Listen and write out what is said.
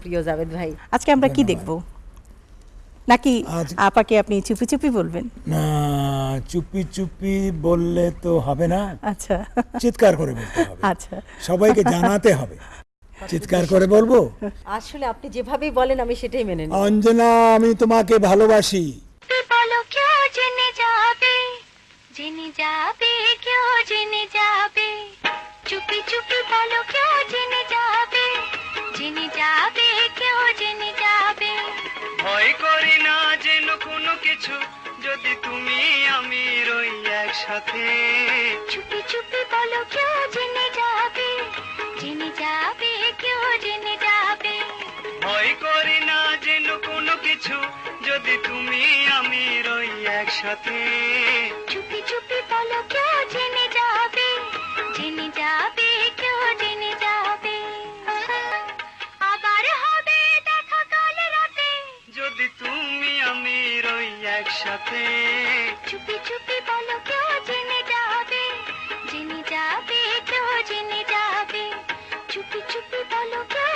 প্রিয় জাভেদ ভাই আজকে আমরা কি দেখব? নাকি আপাকে আপনি চুপি চুপি বলবেন? না চুপি চুপি বললে তো হবে না। আচ্ছা। চিৎকার করে বলতে হবে। আচ্ছা। সবাইকে জানাতে হবে। চিৎকার করে বলব? আসলে আপনি যেভাবেই বলেন আমি সেটাই মেনে নিই অঞ্জনা আমি তোমাকে ভালোবাসি। বলো কেউ জেনে যাবে? জেনে যাবে কেউ জেনে যাবে? চুপি চুপি বলো ভয় করি না যেন কোনো কিছু। যদি তুমি আমি রই একসাথে। চুপি চুপি বলো কেউ জেনে যাবে? জেনে যাবে কেউ জেনে যাবে? ভয় করি না যেন কোনো কিছু। যদি তুমি আমি রই একসাথে। যদি তুমি আমি রই একসাথে। চুপি চুপি বলো, কেউ জেনে যাবে? জেনে যাবে, কেউ জেনে যাবে? চুপি চুপি বলো, কেউ